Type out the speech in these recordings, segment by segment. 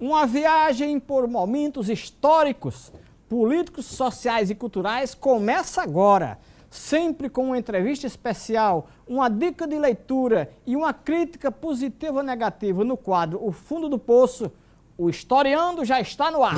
Uma viagem por momentos históricos, políticos, sociais e culturais começa agora, sempre com uma entrevista especial, uma dica de leitura e uma crítica positiva ou negativa no quadro O Fundo do Poço. O Historiando já está no ar.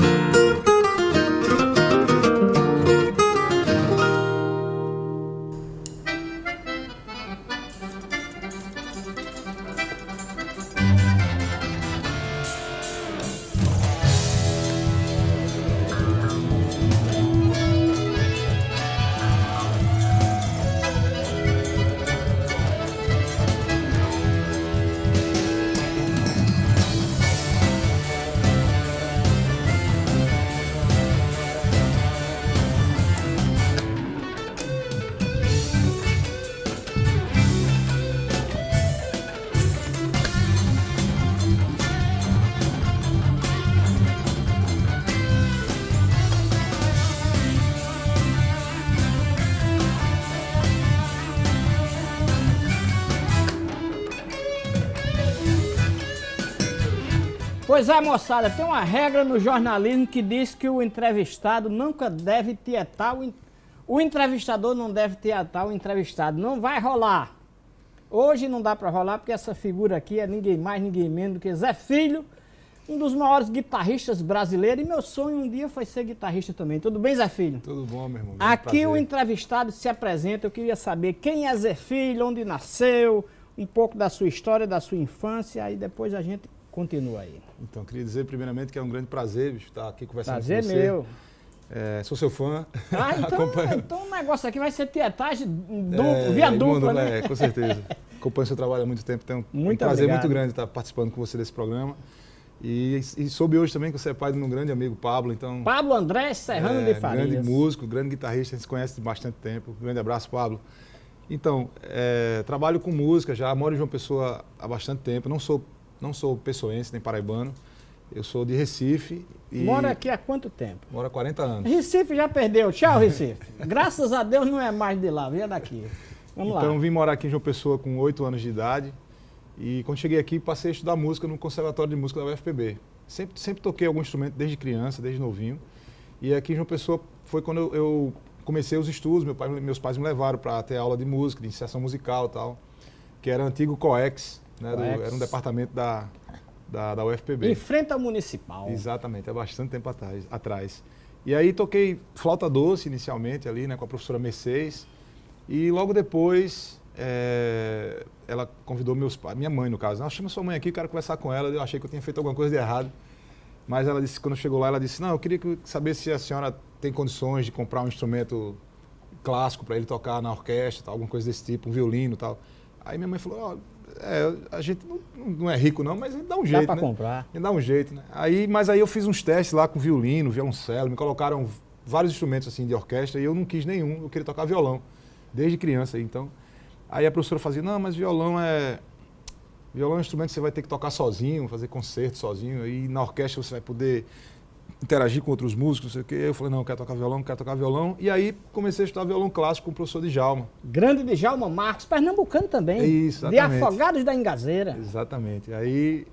Pois é, moçada, tem uma regra no jornalismo que diz que o entrevistado nunca deve tietar o, o entrevistador não deve tietar o entrevistado. Não vai rolar. Hoje não dá para rolar porque essa figura aqui é ninguém mais, ninguém menos do que Zé Filho, um dos maiores guitarristas brasileiros. E meu sonho um dia foi ser guitarrista também. Tudo bem, Zé Filho? Tudo bom, meu irmão. Aqui o entrevistado se apresenta. Eu queria saber quem é Zé Filho, onde nasceu, um pouco da sua história, da sua infância. Aí depois a gente continua aí. Então, queria dizer primeiramente que é um grande prazer estar aqui conversando prazer com você. Prazer meu. É, sou seu fã. Ah, então, então o negócio aqui vai ser tietagem duplo, é, via dupla, né? É, com certeza. Acompanho seu trabalho há muito tempo, tenho muito um prazer obrigado. muito grande estar participando com você desse programa. E, e, soube hoje também que você é pai de um grande amigo, Pablo, então... Pablo André Serrano é, de Farias. Grande músico, grande guitarrista, a gente se conhece há bastante tempo. Um grande abraço, Pablo. Então, é, trabalho com música já, moro em João Pessoa há bastante tempo, não sou não sou pessoense nem paraibano. Eu sou de Recife. E... Mora aqui há quanto tempo? Mora há 40 anos. Recife já perdeu. Tchau, Recife. Graças a Deus não é mais de lá, vem daqui. Vamos então, lá. vim morar aqui em João Pessoa com 8 anos de idade. E quando cheguei aqui, passei a estudar música no Conservatório de Música da UFPB. Sempre, sempre toquei algum instrumento desde criança, desde novinho. E aqui em João Pessoa foi quando eu, eu comecei os estudos. Meu pai, meus pais me levaram para ter aula de música, de iniciação musical e tal. Que era antigo COEX, né, do, era um departamento da, da, da UFPB. Ao municipal. Exatamente, há bastante tempo atrás. atrás. E aí toquei flauta doce inicialmente ali, né, com a professora Mercedes. E logo depois é, ela convidou meus pais, minha mãe no caso. Não, chama sua mãe aqui, quero conversar com ela. Eu achei que eu tinha feito alguma coisa de errado. Mas ela disse, quando chegou lá, ela disse, não, eu queria saber se a senhora tem condições de comprar um instrumento clássico para ele tocar na orquestra, tal, alguma coisa desse tipo, um violino e tal. Aí minha mãe falou, oh, é, a gente não, não, é rico não, mas a gente dá um jeito, Dá para né? comprar. A gente dá um jeito, né? Aí, mas aí eu fiz uns testes lá com violino, violoncelo, me colocaram vários instrumentos assim de orquestra e eu não quis nenhum, eu queria tocar violão, desde criança. Então, aí a professora fazia, não, mas violão é... Violão é um instrumento que você vai ter que tocar sozinho, fazer concerto sozinho, e na orquestra você vai poder interagir com outros músicos, não sei o quê. Eu falei, não, eu quero tocar violão, quero tocar violão. E aí comecei a estudar violão clássico com o professor Djalma. Grande Djalma Marcos, pernambucano também. Isso, exatamente. De Afogados da Engazeira. Exatamente. Aí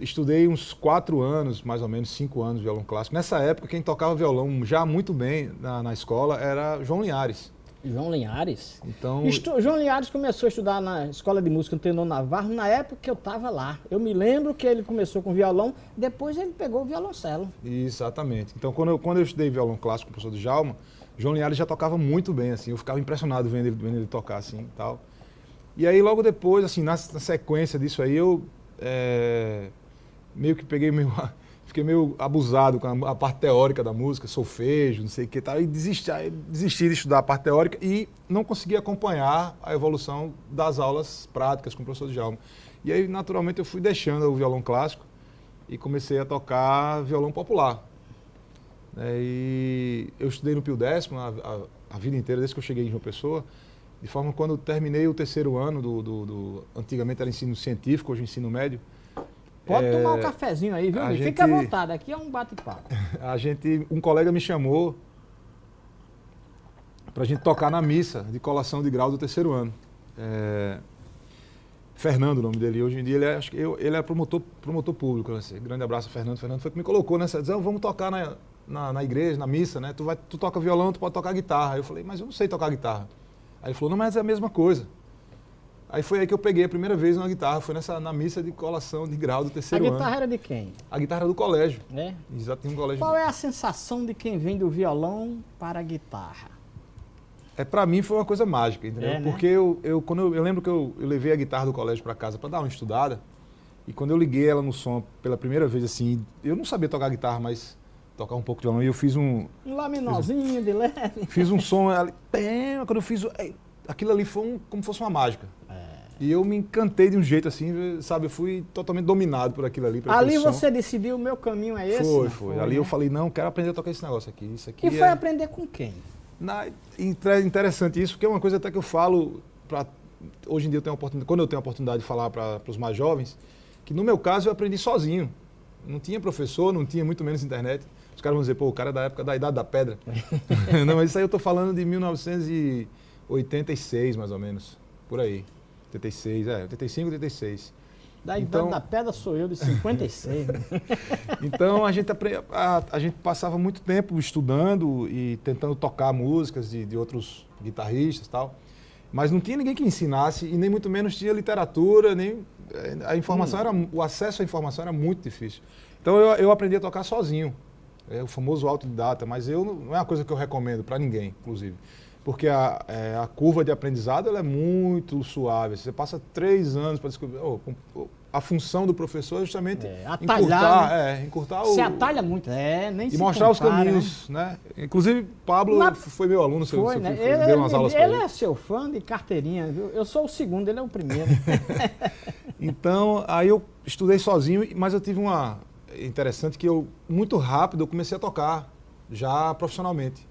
estudei uns quatro anos, mais ou menos cinco anos, violão clássico. Nessa época, quem tocava violão já muito bem na, na escola era João Linhares. João Linhares. Então, Estu João Linhares começou a estudar na Escola de Música Antenor Navarro na época que eu estava lá. Eu me lembro que ele começou com violão, depois ele pegou o violoncelo. Exatamente. Então, quando eu, quando eu estudei violão clássico com o professor Djalma, João Linhares já tocava muito bem, assim. Eu ficava impressionado vendo ele, vendo ele tocar, assim, tal. E aí, logo depois, assim, na, na sequência disso aí, eu é, meio que peguei meio fiquei meio abusado com a, parte teórica da música, solfejo, não sei o que tal, e desisti, desisti de estudar a parte teórica e não consegui acompanhar a evolução das aulas práticas com o professor Djalma. E aí, naturalmente, eu fui deixando o violão clássico e comecei a tocar violão popular. É, e eu estudei no Pio Décimo a, a, a, vida inteira, desde que eu cheguei em João Pessoa, de forma que quando terminei o terceiro ano do, do, do antigamente era ensino científico, hoje ensino médio, Pode é, tomar um cafezinho aí, viu? Gente, Fica à vontade, aqui é um bate-papo. A gente, um colega me chamou para a gente tocar na missa de colação de grau do terceiro ano. É, Fernando, o nome dele. Hoje em dia ele é, acho que eu, ele é promotor, promotor público. Né? Grande abraço, Fernando. Fernando foi que me colocou nessa. Dizendo, vamos tocar na, na, na, igreja, na missa, né? Tu, vai, tu toca violão, tu pode tocar guitarra. Eu falei, mas eu não sei tocar guitarra. Aí ele falou, não, mas é a mesma coisa. Aí foi aí que eu peguei a primeira vez uma guitarra, foi nessa, na missa de colação de grau do terceiro ano. A guitarra ano. era de quem? A guitarra do colégio. É? Exato, tinha um colégio. Qual é a sensação de quem vem do violão para a guitarra? É, para mim foi uma coisa mágica, entendeu? É, né? Porque eu, eu, quando eu, eu lembro que eu, eu levei a guitarra do colégio para casa para dar uma estudada, e quando eu liguei ela no som pela primeira vez, assim, eu não sabia tocar guitarra, mas tocar um pouco de violão, e eu fiz um... Um laminozinho de leve. Fiz um som, ali, quando eu fiz, aquilo ali foi um, como fosse uma mágica. E eu me encantei de um jeito assim, sabe? Eu fui totalmente dominado por aquilo ali. ali você som. decidiu, o meu caminho é esse? Foi, foi. foi ali né? eu falei, não, quero aprender a tocar esse negócio aqui. Isso aqui e foi é... aprender com quem? Na, interessante isso, porque é uma coisa até que eu falo, pra, hoje em dia eu tenho oportunidade, quando eu tenho a oportunidade de falar para os mais jovens, que no meu caso eu aprendi sozinho. Não tinha professor, não tinha muito menos internet. Os caras vão dizer, pô, o cara é da época da Idade da Pedra. não, mas isso aí eu estou falando de 1986, mais ou menos, por aí. 86, é, 85, 86. Da então, idade da pedra sou eu, de 56. então a gente, a, a, gente passava muito tempo estudando e tentando tocar músicas de, de outros guitarristas e tal. Mas não tinha ninguém que ensinasse e nem muito menos tinha literatura, nem a informação hum. era o acesso à informação era muito difícil. Então eu, eu aprendi a tocar sozinho. É o famoso autodidata, mas eu não é uma coisa que eu recomendo para ninguém, inclusive porque a, é, a curva de aprendizado ela é muito suave. Você passa três anos para descobrir. Oh, a função do professor é justamente é, atalhar, encurtar, né? é, encurtar o. Se atalha muito, é, nem E mostrar compara, os caminhos, né? né? Inclusive, Pablo Na... foi meu aluno, seu, foi, seu, né? ele, deu umas aulas ele, ele. Ele é seu fã de carteirinha, viu? Eu sou o segundo, ele é o primeiro. então, aí eu estudei sozinho, mas eu tive uma interessante que eu muito rápido eu comecei a tocar já profissionalmente.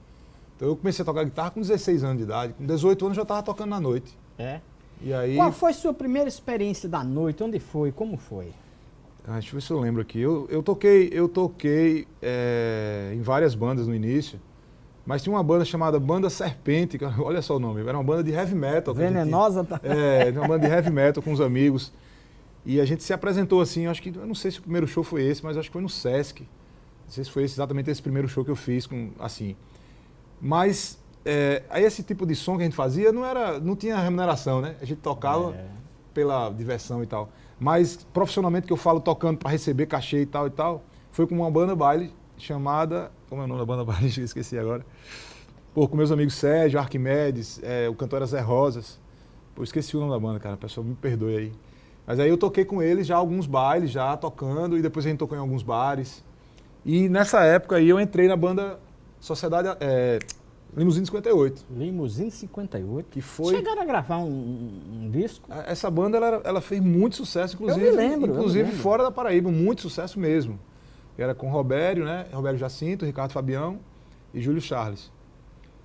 Então eu comecei a tocar guitarra com 16 anos de idade. Com 18 anos já estava tocando na noite. É? E aí... Qual foi a sua primeira experiência da noite? Onde foi? Como foi? Ah, deixa eu ver se eu lembro aqui. Eu, eu toquei, eu toquei é, em várias bandas no início. Mas tinha uma banda chamada Banda Serpente, olha só o nome, era uma banda de heavy metal. Venenosa tá? É, uma banda de heavy metal com os amigos. E a gente se apresentou assim, acho que, eu não sei se o primeiro show foi esse, mas acho que foi no Sesc. Não sei se foi esse, exatamente esse primeiro show que eu fiz, com, assim. Mas é, aí esse tipo de som que a gente fazia não era, não tinha remuneração, né? A gente tocava é. pela diversão e tal. Mas profissionalmente que eu falo tocando para receber cachê e tal e tal, foi com uma banda baile chamada, como é o nome da banda baile? Esqueci agora. Pô, com meus amigos Sérgio, Arquimedes, é, o cantor era Zé Rosas. Pô, esqueci o nome da banda, cara. Pessoal, me perdoe aí. Mas aí eu toquei com eles já alguns bailes, já tocando, e depois a gente tocou em alguns bares. E nessa época aí eu entrei na banda Sociedade é, Limusine 58. Limusine 58? Que foi... Chegaram a gravar um, um disco? Essa banda ela, ela, fez muito sucesso, inclusive, eu me lembro, inclusive me lembro. fora da Paraíba, muito sucesso mesmo. Era com Robério, né? Robério Jacinto, Ricardo Fabião e Júlio Charles.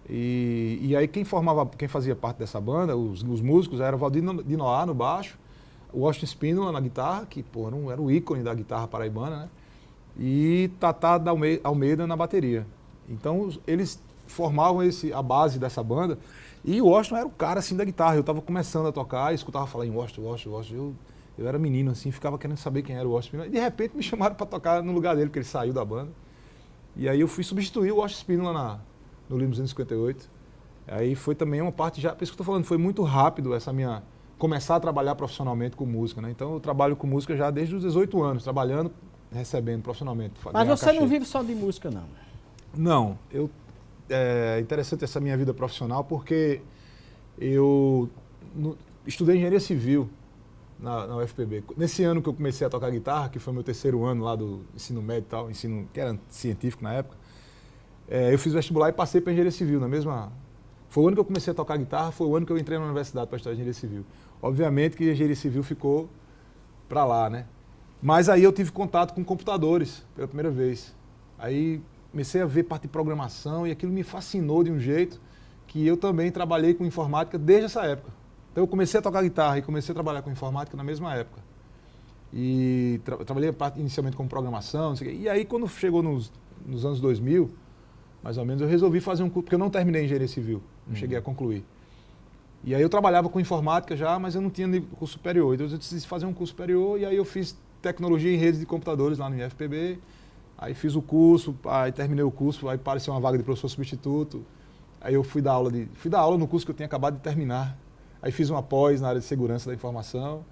E, e aí quem formava, quem fazia parte dessa banda, os, os músicos, era o Valdir de Noá no baixo, o Washington Spínola na guitarra, que pô, não era o ícone da guitarra paraibana, né? E Tatá Almeida na bateria. Então eles formavam esse, a base dessa banda. E o Washington era o cara assim da guitarra. Eu estava começando a tocar, escutava falar em Washington, Washington, Washington. Eu, eu era menino assim, ficava querendo saber quem era o Washington E de repente me chamaram para tocar no lugar dele, porque ele saiu da banda. E aí eu fui substituir o Washington Spínola na, no Limousine 58. Aí foi também uma parte já, por isso que eu estou falando, foi muito rápido essa minha começar a trabalhar profissionalmente com música, né? Então eu trabalho com música já desde os 18 anos, trabalhando, recebendo profissionalmente. Mas você cachê. não vive só de música, não? Não, eu é interessante essa minha vida profissional porque eu estudei engenharia civil na, na, UFPB. Nesse ano que eu comecei a tocar guitarra, que foi meu terceiro ano lá do ensino médio e tal, ensino que era científico na época, é, eu fiz vestibular e passei para engenharia civil na mesma. Foi o ano que eu comecei a tocar guitarra, foi o ano que eu entrei na universidade para estudar engenharia civil. Obviamente que engenharia civil ficou para lá, né? Mas aí eu tive contato com computadores pela primeira vez. Aí comecei a ver parte de programação e aquilo me fascinou de um jeito que eu também trabalhei com informática desde essa época. Então eu comecei a tocar guitarra e comecei a trabalhar com informática na mesma época. E tra trabalhei inicialmente com programação, e aí quando chegou nos, nos, anos 2000, mais ou menos, eu resolvi fazer um curso, porque eu não terminei engenharia civil, não uhum. cheguei a concluir. E aí eu trabalhava com informática já, mas eu não tinha curso superior. Então eu decidi fazer um curso superior e aí eu fiz tecnologia em redes de computadores lá no IFPB. Aí fiz o curso, aí terminei o curso, aí apareceu uma vaga de professor substituto. Aí eu fui dar aula de, fui dar aula no curso que eu tinha acabado de terminar. Aí fiz uma pós na área de segurança da informação.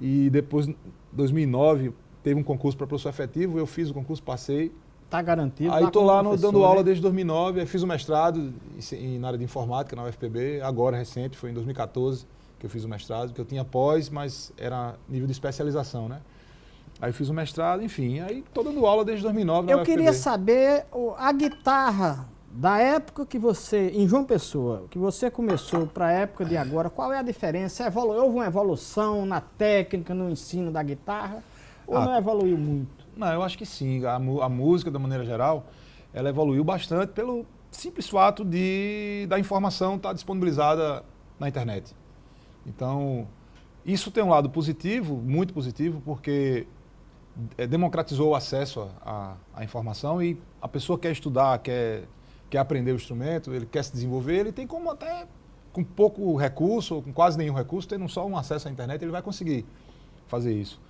E depois, em 2009, teve um concurso para professor efetivo, eu fiz o concurso, passei. Está garantido. Aí estou lá no, dando né? aula desde 2009, aí fiz o mestrado em, na área de informática na UFPB, agora recente, foi em 2014 que eu fiz o mestrado, que eu tinha pós, mas era nível de especialização, né? Aí fiz o mestrado, enfim, aí estou dando aula desde 2009 Eu queria saber a guitarra da época que você, em João Pessoa, que você começou para a época de agora, qual é a diferença? Evolu houve uma evolução na técnica, no ensino da guitarra? Ou ah, não evoluiu muito? Não, eu acho que sim. A, a música, da maneira geral, ela evoluiu bastante pelo simples fato de da informação estar tá disponibilizada na internet. Então, isso tem um lado positivo, muito positivo, porque é, democratizou o acesso à, à informação e a pessoa quer estudar, quer quer aprender o instrumento, ele quer se desenvolver, ele tem como até com pouco recurso, ou com quase nenhum recurso, tendo só um acesso à internet, ele vai conseguir fazer isso.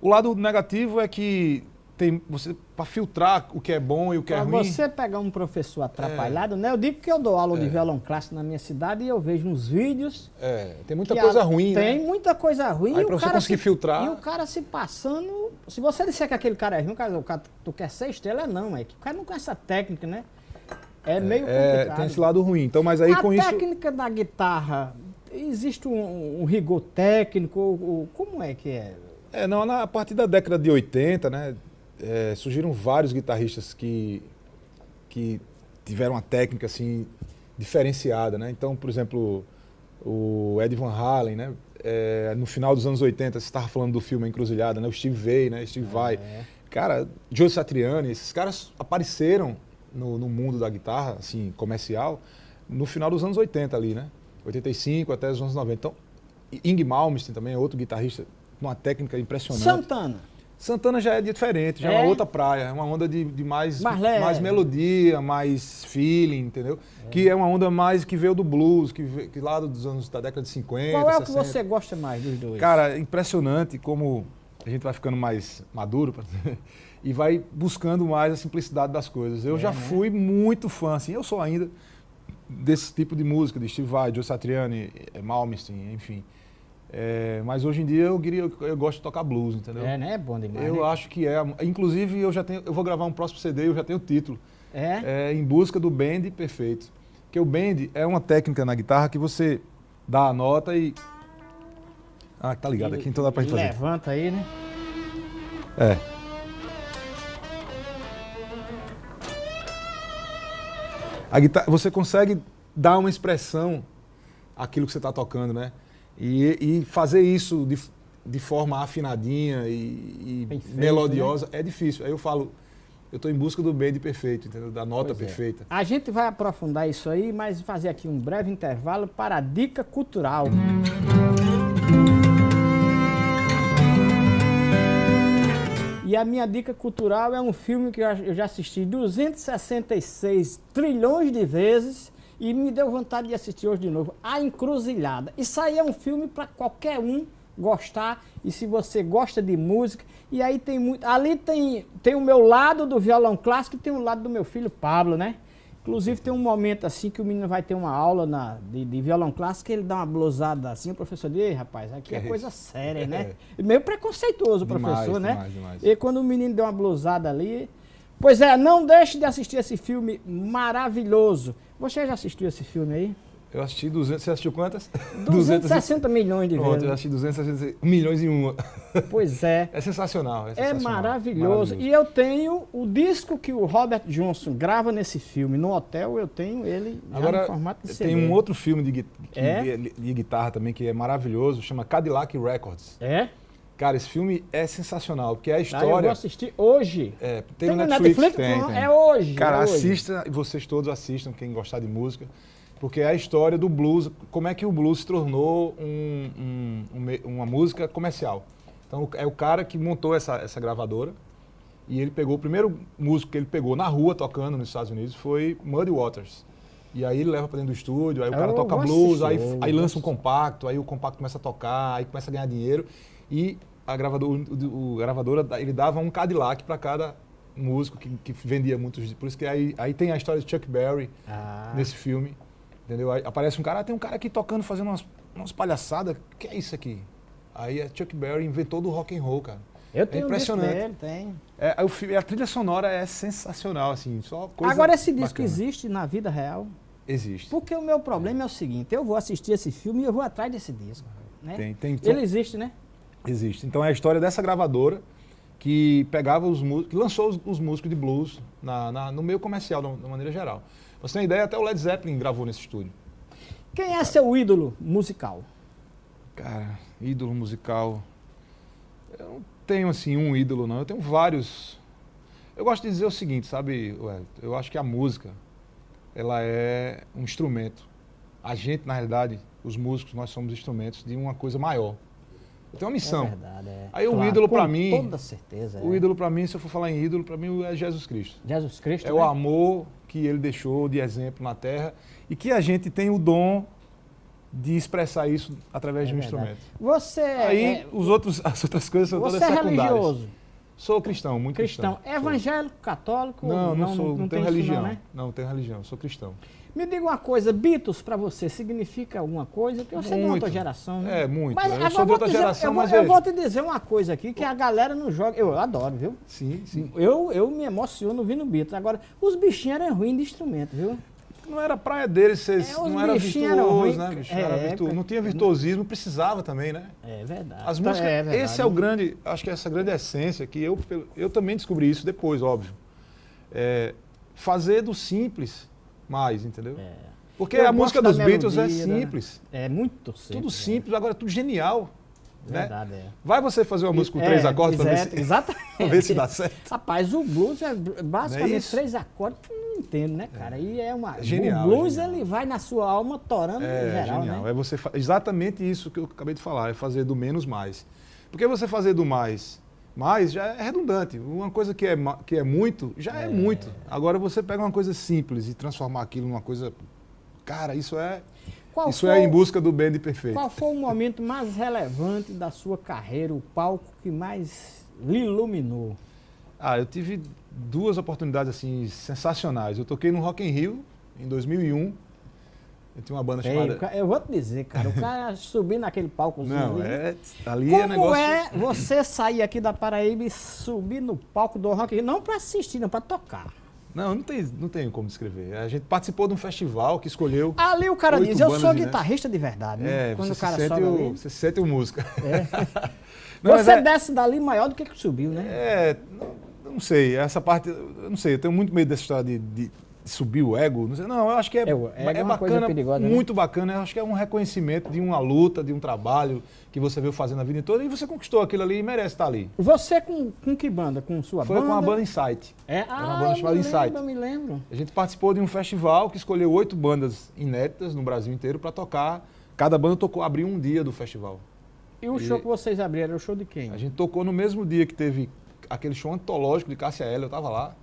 O lado negativo é que tem você para filtrar o que é bom e o que pra é ruim. você pegar um professor atrapalhado, é. né? Eu digo que eu dou aula é. de violão clássico na minha cidade e eu vejo uns vídeos. É, tem muita coisa a, ruim, Tem né? muita coisa ruim. Aí para você conseguir se, filtrar. E o cara se passando. Se você disser que aquele cara é ruim, o cara, o cara tu quer ser estrela, não, é que o cara não conhece a técnica, né? É meio é, complicado. tem esse lado ruim. Então, mas aí a com isso. A técnica da guitarra, existe um, um rigor técnico? Ou, como é que é? É, não, na, a partir da década de 80, né, é, surgiram vários guitarristas que, que tiveram uma técnica assim diferenciada, né? Então, por exemplo, o Ed Van Halen, né? É, no final dos anos 80, você estava falando do filme Encruzilhada, né? O Steve Vai, né? Steve é. Vai. Cara, Joe Satriani, esses caras apareceram no, no, mundo da guitarra, assim, comercial, no final dos anos 80 ali, né? 85 até os anos 90. Então, Ing Malmsteen também é outro guitarrista, uma técnica impressionante. Santana. Santana já é diferente, já é, é uma outra praia, é uma onda de, de mais, mais, mais, melodia, mais feeling, entendeu? É. Que é uma onda mais que veio do blues, que, veio, que lá dos anos da década de 50. Qual é 60. o que você gosta mais dos dois? Cara, impressionante como a gente vai ficando mais maduro e vai buscando mais a simplicidade das coisas. Eu é, já né? fui muito fã, assim, eu sou ainda desse tipo de música, de Steve Vai, Joe Satriani, Malmsteen, enfim. É, mas hoje em dia eu, queria, eu gosto de tocar blues, entendeu? É, né? É bom demais. Eu né? acho que é. Inclusive, eu já tenho, eu vou gravar um próximo CD, eu já tenho o título. É? é em busca do bend perfeito. Porque o bend é uma técnica na guitarra que você dá a nota e. Ah, tá ligado aqui, então dá pra gente fazer. Levanta aí, né? É. A guitarra, você consegue dar uma expressão àquilo que você está tocando, né? E, e, fazer isso de, de forma afinadinha e, e melodiosa né? é difícil. Aí eu falo, eu estou em busca do bend perfeito, entendeu? da nota pois é. perfeita. É. A gente vai aprofundar isso aí, mas fazer aqui um breve intervalo para a dica cultural. E a minha dica cultural é um filme que eu já assisti 266 trilhões de vezes e me deu vontade de assistir hoje de novo. A Encruzilhada. Isso aí é um filme para qualquer um gostar e se você gosta de música. E aí tem muito. Ali tem, tem o meu lado do violão clássico e tem o lado do meu filho Pablo, né? Inclusive tem um momento assim que o menino vai ter uma aula na, de, de violão clássico, ele dá uma blusada assim, o professor diz, rapaz, aqui é é coisa séria, né? É. Meio preconceituoso o professor, né? Demais, demais. E quando o menino deu uma blusada ali. Pois é, não deixe de assistir esse filme maravilhoso. Você já assistiu esse filme aí? Eu assisti 200, você assistiu quantas? 260 milhões de vezes. eu assisti 260 milhões em uma. Pois é. É sensacional. É, é sensacional. é maravilhoso. maravilhoso. E eu tenho o disco que o Robert Johnson grava nesse filme. No hotel eu tenho ele Agora, no formato de CD. Tem um outro filme de, de, é? de, de guitarra também que é maravilhoso, chama Cadillac Records. É? Cara, esse filme é sensacional, porque é a história. Ah, eu vou assistir hoje. É, tem, tem no Netflix, Netflix tem, tem, É hoje. Cara, é assista, vocês todos assistam, quem gostar de música porque é a história do blues, como é que o blues se tornou um, um, uma música comercial. Então é o cara que montou essa, essa gravadora e ele pegou, o primeiro músico que ele pegou na rua tocando nos Estados Unidos foi Muddy Waters. E aí ele leva pra dentro do estúdio, aí o Eu cara toca blues, aí, aí lança um compacto, aí o compacto começa a tocar, aí começa a ganhar dinheiro. E a gravadora, o, o gravadora, ele dava um Cadillac pra cada músico que, que vendia muitos. Por isso que aí, aí tem a história de Chuck Berry Ah, nesse filme. Entendeu? Aí aparece um cara, ah, tem um cara aqui tocando, fazendo umas, umas palhaçadas. O que é isso aqui? Aí a Chuck Berry inventou do rock and roll, cara. eu tenho um disco impressionante. dele, tem. É, filme, a trilha sonora é sensacional, assim, só coisa Agora esse disco bacana. existe na vida real? Existe. Porque o meu problema é o seguinte, eu vou assistir esse filme e eu vou atrás desse disco. Né? Tem, tem, Ele existe, né? Existe. Então é a história dessa gravadora que pegava os músicos, que lançou os, os músicos de blues na, na- no meio comercial, de uma maneira geral. Você tem ideia, até o Led Zeppelin gravou nesse estúdio. Quem é seu ídolo musical? Cara, ídolo musical. Eu não tenho assim um ídolo, não. Eu tenho vários. Eu gosto de dizer o seguinte, sabe? Eu acho que a música, ela é um instrumento. A gente, na realidade, os músicos, nós somos instrumentos de uma coisa maior. Eu tenho uma missão. É verdade, é. Aí o ídolo pra mim- toda certeza. O é. ídolo para mim, se eu for falar em ídolo, para mim é Jesus Cristo. Jesus Cristo, É né? o amor que ele deixou de exemplo na terra e que a gente tem o dom de expressar isso através de um É verdade. instrumento. Você Aí é, os outros, as outras coisas são todas você é secundárias. religioso, Sou cristão, muito cristão, cristão. evangélico, católico? Sou. Não, não, sou, não, tem tenho isso religião. Não, né? Não tenho religião, sou cristão. Me diga uma coisa, Beatles pra você significa alguma coisa? Porque você é de Muito. outra geração, né? É, muito. Mas eu sou de vou outra dizer- geração, eu vou, mas eu veja. vou te dizer uma coisa aqui que a galera não joga. Eu adoro, viu? Sim, sim. Eu, eu me emociono ouvindo Beatles. Agora, os bichinhos eram ruins de instrumento, viu? Não era praia deles, ser, É, não era virtuoso, né, bicho? É, Era virtu- época- Não tinha virtuosismo, precisava também, né? É verdade. As músicas, é verdade. esse é o grande, acho que essa grande essência que eu, eu também descobri isso depois, óbvio. É, fazer do simples mais, entendeu? É. Porque Eu a música dos Beatles é melodia, né? simples, É muito simples. tudo é. simples, agora é tudo genial. Né? Verdade, é. Vai você fazer uma música com É, três acordes para ver, se- Exatamente. pra ver se dá certo. Rapaz, o blues é basicamente isso? três acordes, tu não entende, né, cara? E é uma. É genial, o blues, é genial. ele vai na sua alma torando É, geral, genial. né? É você exatamente isso que eu acabei de falar, é fazer do menos mais. Porque você fazer do mais mais já é redundante. Uma coisa que é, que é muito, já é. muito. Agora você pega uma coisa simples e transformar aquilo numa coisa. Cara, isso é. Qual isso foi, é em busca do bem de perfeito. qual foi o momento mais relevante da sua carreira, o palco que mais lhe iluminou? Ah, eu tive duas oportunidades assim sensacionais. Eu toquei no Rock in Rio em 2001. Eu tinha uma banda chamada. eu vou te dizer, cara, o cara subir naquele palcozinho Não, é ali Como é negócio. é você sair aqui da Paraíba e subir no palco do Rock in Rio? Não pra assistir, não pra tocar. Não, não tem, não tem como descrever. A gente participou de um festival que escolheu. Ali o cara diz, eu sou de- guitarrista de verdade, né? É, Quando você o cara se sente sobe o, ali. você se sente o música. É. Não, você é- desce dali maior do que que subiu, né? É, não, não sei, essa parte, eu não sei, eu tenho muito medo dessa história de- de subir o ego. Não, sei, não, eu acho que é, É, é coisa bacana, perigosa, né? muito bacana. Eu acho que é um reconhecimento de uma luta, de um trabalho que você veio fazendo a vida toda e você conquistou aquilo ali e merece estar ali. Você com, com que banda? Com sua Foi banda? com a banda Insight. É, uma ah, banda chamada me Insight. lembro, eu me lembro. A gente participou de um festival que escolheu oito bandas inéditas no Brasil inteiro para tocar. Cada banda tocou, abriu um dia do festival. E o E- show que vocês abriram, era o show de quem? A gente tocou no mesmo dia que teve aquele show antológico de Cássia Eller, eu tava lá.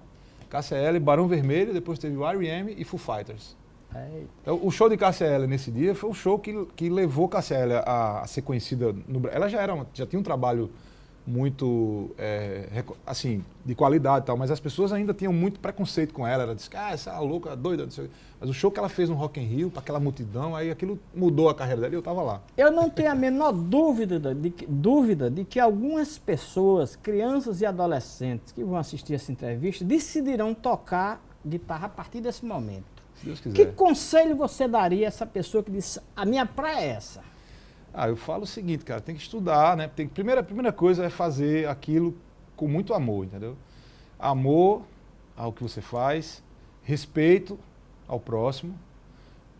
Eller, Barão Vermelho, depois teve o R.E.M. e Foo Fighters. Então, o show de Eller nesse dia foi o show que, que levou Eller a, a ser conhecida no Brasil. Ela já, era uma- já tinha um trabalho muito, é, assim, de qualidade e tal, mas as pessoas ainda tinham muito preconceito com ela. Ela disse que, ah, essa louca, doida, não sei o quê. Mas o show que ela fez no Rock in Rio, para aquela multidão, aí aquilo mudou a carreira dela e eu tava lá. Eu não tenho a menor dúvida de, que, dúvida de que algumas pessoas, crianças e adolescentes que vão assistir essa entrevista, decidirão tocar guitarra a partir desse momento. Se Deus Que quiser. conselho você daria a essa pessoa que diz, a minha praia é essa? Ah, eu falo o seguinte, cara, tem que estudar, né? Tem, primeira, primeira coisa é fazer aquilo com muito amor, entendeu? Amor ao que você faz, respeito ao próximo,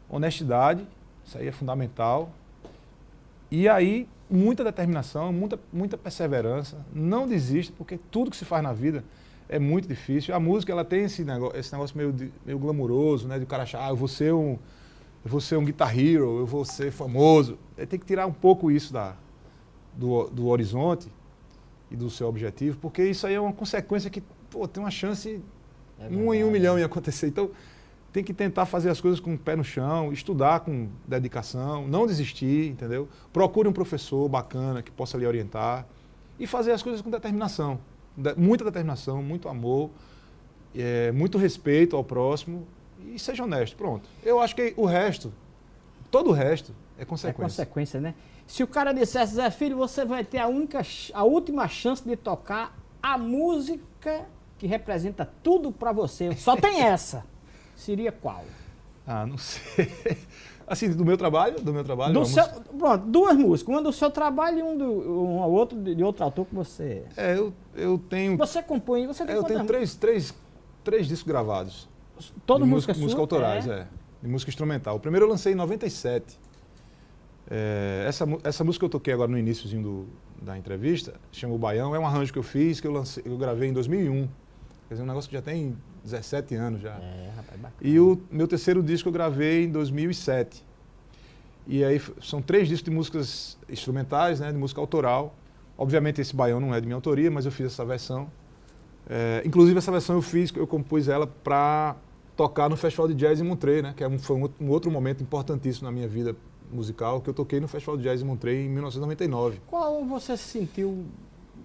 honestidade, isso aí é fundamental. E aí, muita determinação, muita, muita perseverança. Não desista, porque tudo que se faz na vida é muito difícil. A música, ela tem esse negócio, esse negócio meio, meio glamuroso, né? De o cara achar, ah, eu vou ser um, eu vou ser um guitar hero, eu vou ser famoso. Aí tem que tirar um pouco isso da, do, do horizonte e do seu objetivo, porque isso aí é uma consequência que pô, tem uma chance É um em um milhão em acontecer. Então, tem que tentar fazer as coisas com o pé no chão, estudar com dedicação, não desistir, entendeu? Procure um professor bacana que possa lhe orientar e fazer as coisas com determinação. Muita determinação, muito amor, é, muito respeito ao próximo e seja honesto. Pronto. Eu acho que o resto, todo o resto, é consequência. É consequência, né? Se o cara dissesse, Zé Filho, você vai ter a, única, a última chance de tocar a música que representa tudo para você. Só tem essa. Seria qual? Ah, não sei. Assim, do meu trabalho? Do meu trabalho? Do seu, pronto, duas músicas. Uma do seu trabalho e um, do, um outro de, de outro autor que você. É, eu, eu tenho. Você compõe, você tem é, Eu tenho três, três, três discos gravados. Todas músicas música, música autorais, é. é. De música instrumental. O primeiro eu lancei em 97. É, essa, essa música que eu toquei agora no iníciozinho do, da entrevista, chama O Baião, é um arranjo que eu fiz, que eu, lancei, eu gravei em 2001. Quer dizer, um negócio que já tem 17 anos já. É, rapaz, bacana. E o meu terceiro disco eu gravei em 2007. E aí são três discos de músicas instrumentais, né, de música autoral. Obviamente esse baião não é de minha autoria, mas eu fiz essa versão. É, inclusive essa versão eu fiz, eu compus ela para tocar no Festival de Jazz em Montreux, né, que é foi um, outro momento importantíssimo na minha vida musical, que eu toquei no Festival de Jazz em Montreux em 1999. Qual você se sentiu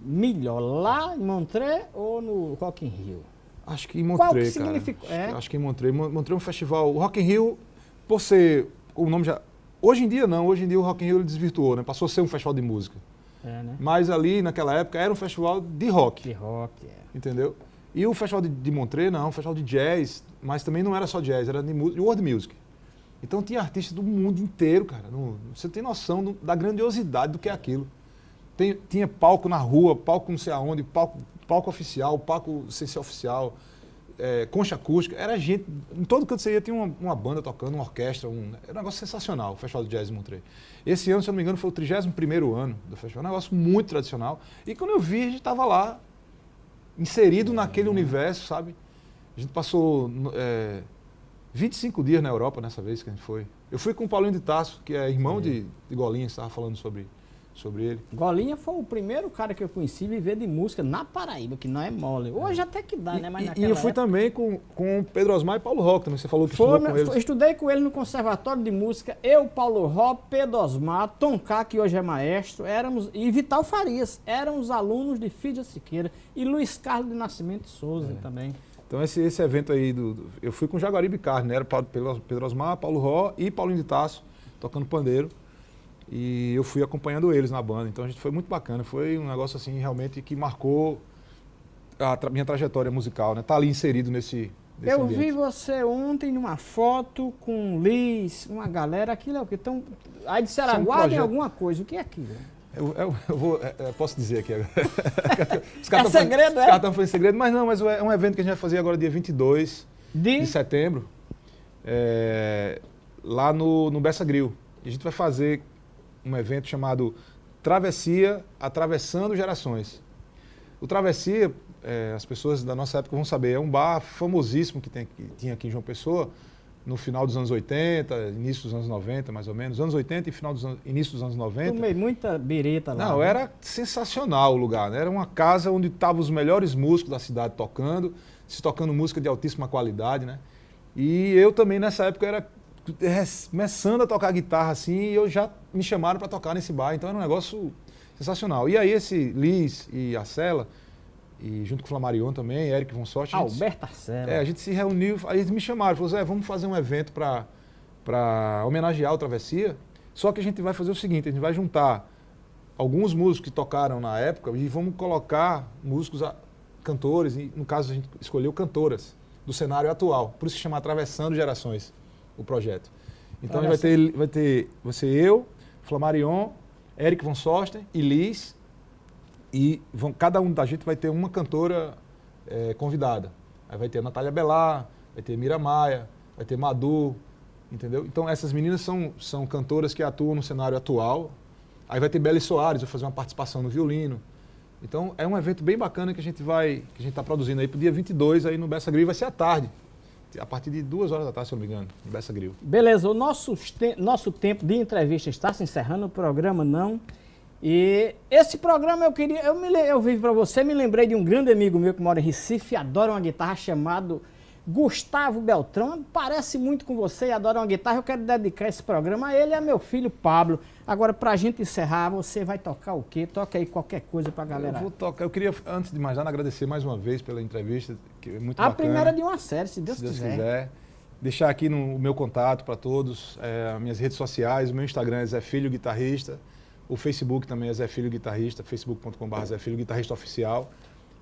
melhor, lá em Montreux ou no Rock in Rio? Acho que em Montreux, Qual que cara. É? Acho que em Montreux. Montreux é um festival. O Rock in Rio, por ser. O nome já. Hoje em dia não, hoje em dia o Rock in Rio ele desvirtuou, né? Passou a ser um festival de música. É, né? Mas ali, naquela época, era um festival de rock. De rock, é. Entendeu? E o festival de, de Montreux, não, um festival de jazz, mas também não era só jazz, era de, world music. Então tinha artistas do mundo inteiro, cara. Não, você tem noção do, da grandiosidade do que é aquilo. Tem, tinha palco na rua, palco não sei aonde, palco, palco oficial, palco sem ser oficial, é, concha acústica. Era gente, em todo canto você ia, tinha uma, uma banda tocando, uma orquestra, um, era um negócio sensacional, o Festival de Jazz de Montreux. Esse ano, se eu não me engano, foi o 31 ano do festival, um negócio muito tradicional. E quando eu vi, a gente estava lá, inserido naquele universo, sabe? A gente passou é, 25 dias na Europa nessa vez que a gente foi. Eu fui com o Paulinho de Tasso, que é irmão de, de Golinha, estava falando sobre sobre ele. Golinha foi o primeiro cara que eu conheci viver de música na Paraíba, que não é mole. Hoje até que dá, e, né? Mas e eu fui época... também com, com Pedro Osmar e Paulo Rock também. Você falou que foi, estudou com eles. Estudei com ele no Conservatório de Música. Eu, Paulo Rock, Pedro Osmar, Tom K, que hoje é maestro, éramos, e Vital Farias. Éramos alunos de Fídia Siqueira e Luiz Carlos de Nascimento Souza é. também. Então esse, esse evento aí, do, do, eu fui com Jaguaribe Carne, né? Era Pedro Osmar, Paulo Ró e Paulinho de Tasso, tocando pandeiro. E eu fui acompanhando eles na banda. Então a gente foi muito bacana. Foi um negócio assim realmente que marcou a tra minha trajetória musical, né? Tá ali inserido nesse. eu ambiente. vi você ontem numa foto com Liz, uma galera, aquilo é o que? Então, aí disseram, é aguardem alguma coisa. O que é aquilo? Eu, eu, eu vou, eu é, é, posso dizer aqui agora. os é segredo, é? Os caras estão segredo, mas não, mas é um evento que a gente vai fazer agora dia 22 de, de setembro, é, lá no, no Bessa Grill. A gente vai fazer um evento chamado Travessia Atravessando Gerações. O Travessia, é, as pessoas da nossa época vão saber, é um bar famosíssimo que, tem, que tinha aqui em João Pessoa, no final dos anos 80, início dos anos 90, mais ou menos. Anos 80 e final dos anos, início dos anos 90. Tomei muita bereta lá. Não, né? era sensacional o lugar. Né? Era uma casa onde estavam os melhores músicos da cidade tocando, se tocando música de altíssima qualidade, né? E eu também nessa época era começando a tocar guitarra assim, e eu já me chamaram para tocar nesse bar, então era um negócio sensacional. E aí esse Liz e a Cela, e junto com o Flamarion também, Eric Von Sorte. Alberto Arcela. É, a gente se reuniu, aí eles me chamaram, falou, Zé, vamos fazer um evento para homenagear o Travessia, só que a gente vai fazer o seguinte, a gente vai juntar alguns músicos que tocaram na época e vamos colocar músicos, cantores, e no caso a gente escolheu cantoras do cenário atual, por isso se chama Atravessando Gerações o projeto. Então vai ter, vai ter você, eu, Flamarion, Eric Von Sosten e Liz. E vão, cada um da gente vai ter uma cantora é, convidada. Aí vai ter a Natália Belar, vai ter Mira Maia, vai ter Madu, entendeu? Então essas meninas são, são cantoras que atuam no cenário atual. Aí vai ter Beli Soares, vai fazer uma participação no violino. Então é um evento bem bacana que a gente vai, que a gente está produzindo aí para o dia 22 aí no Bessa Grill, vai ser à tarde a partir de duas horas da tarde, se eu não me engano, em Bessa Grill. Beleza, o nosso, te nosso tempo de entrevista está se encerrando, o programa não. E esse programa eu queria, eu, me, eu vivo para você, me lembrei de um grande amigo meu que mora em Recife, adora uma guitarra chamado Gustavo Beltrão, parece muito com você e adora uma guitarra. Eu quero dedicar esse programa a ele e a meu filho Pablo. Agora, pra gente encerrar, você vai tocar o quê? Toca aí qualquer coisa pra galera. Eu vou tocar. Eu queria, antes de mais nada, agradecer mais uma vez pela entrevista, que é muito a bacana. primeira de uma série, se Deus, se Deus quiser. quiser. Deixar aqui no, o meu contato para todos, é, minhas redes sociais, o meu Instagram é Zé Filho Guitarrista, o Facebook também é Zé Filho Guitarrista, facebook.com.br Zé Filho Guitarrista Oficial.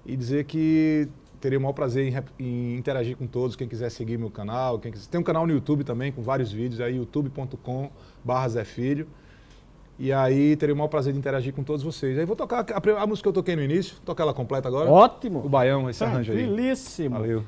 E dizer que teria o maior prazer em, em interagir com todos, quem quiser seguir meu canal, quem quiser. Tem um canal no YouTube também com vários vídeos, aí youtube.com.br Zé Filho. E aí teria o maior prazer de interagir com todos vocês. Aí vou tocar a, a música que eu toquei no início, tocar ela completa agora. Ótimo. O Baião, esse arranjo aí. Tranquilíssimo. Valeu.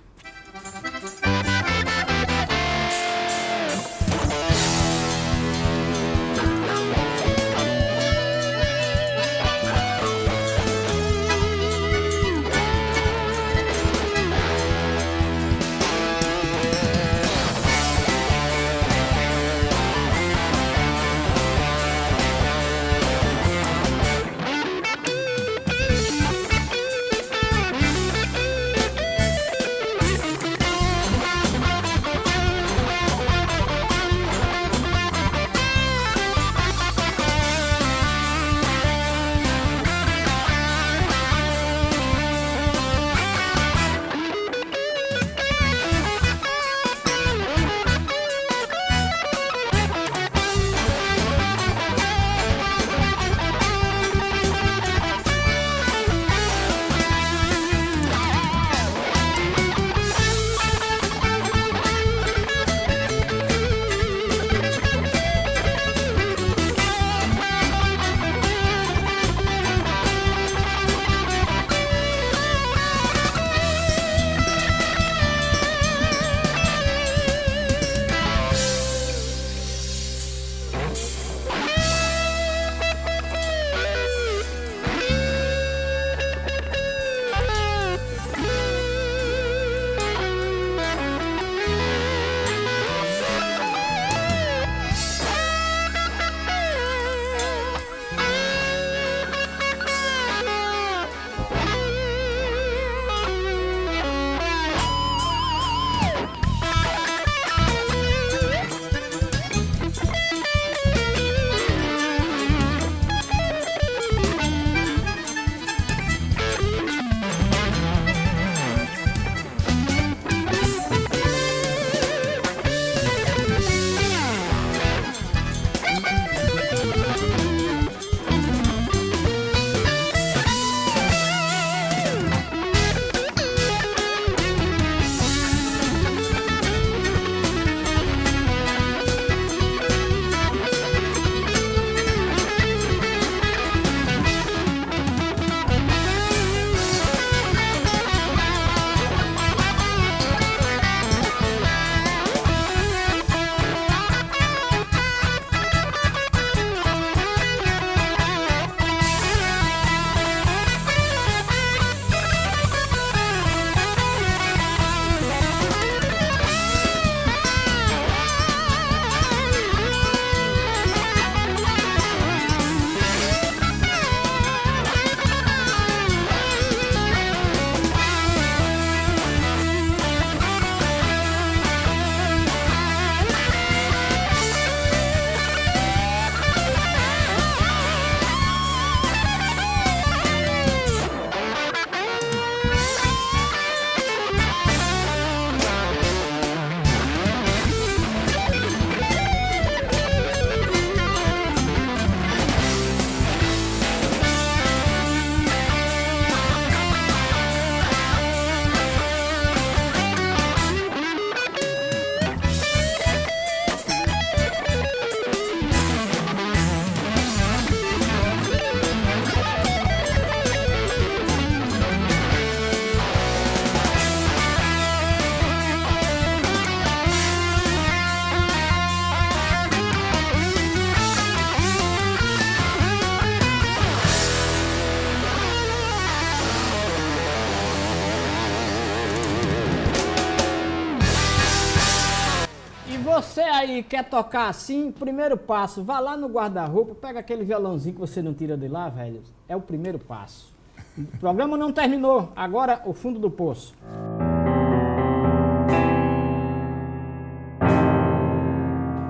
quer tocar assim? Primeiro passo, vá lá no guarda-roupa, pega aquele violãozinho que você não tira de lá, velho. É o primeiro passo. O programa não terminou, agora o fundo do poço.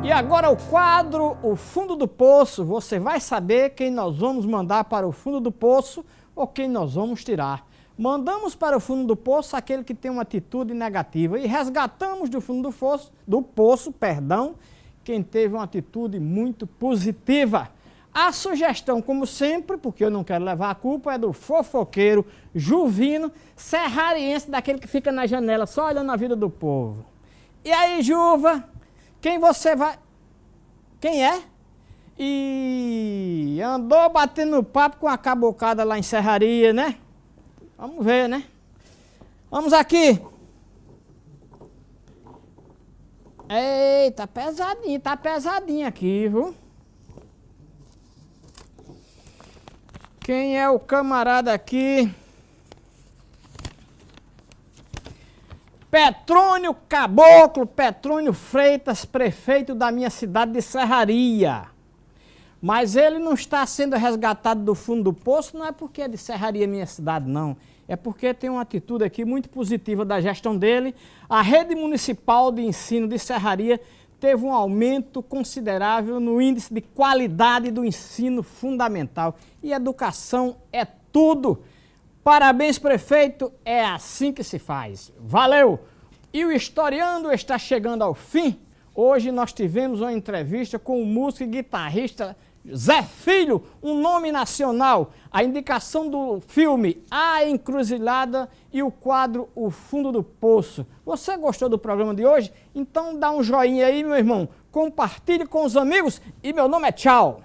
E agora o quadro O Fundo do Poço. Você vai saber quem nós vamos mandar para o fundo do poço ou quem nós vamos tirar. Mandamos para o fundo do poço aquele que tem uma atitude negativa e resgatamos do fundo do poço, do poço, perdão, quem teve uma atitude muito positiva. A sugestão, como sempre, porque eu não quero levar a culpa, é do fofoqueiro Juvino, serrariense, daquele que fica na janela só olhando a vida do povo. E aí, Juva, quem você vai... Quem é? E andou batendo papo com a cabocada lá em Serraria, né? Vamos ver, né? Vamos aqui. Eita, pesadinho, tá pesadinho aqui, viu? Quem é o camarada aqui? Petrônio Caboclo, Petrônio Freitas, prefeito da minha cidade de Serraria. Mas ele não está sendo resgatado do fundo do poço, não é porque é de Serraria, minha cidade, não. É porque tem uma atitude aqui muito positiva da gestão dele. A rede municipal de ensino de Serraria teve um aumento considerável no índice de qualidade do ensino fundamental. E educação é tudo. Parabéns, prefeito, é assim que se faz. Valeu! E o Historiando está chegando ao fim. Hoje nós tivemos uma entrevista com o músico e guitarrista Zé Filho, um nome nacional. A indicação do filme A Encruzilhada e o quadro O Fundo do Poço. Você gostou do programa de hoje? Então dá um joinha aí, meu irmão. Compartilhe com os amigos e meu nome é Tchau.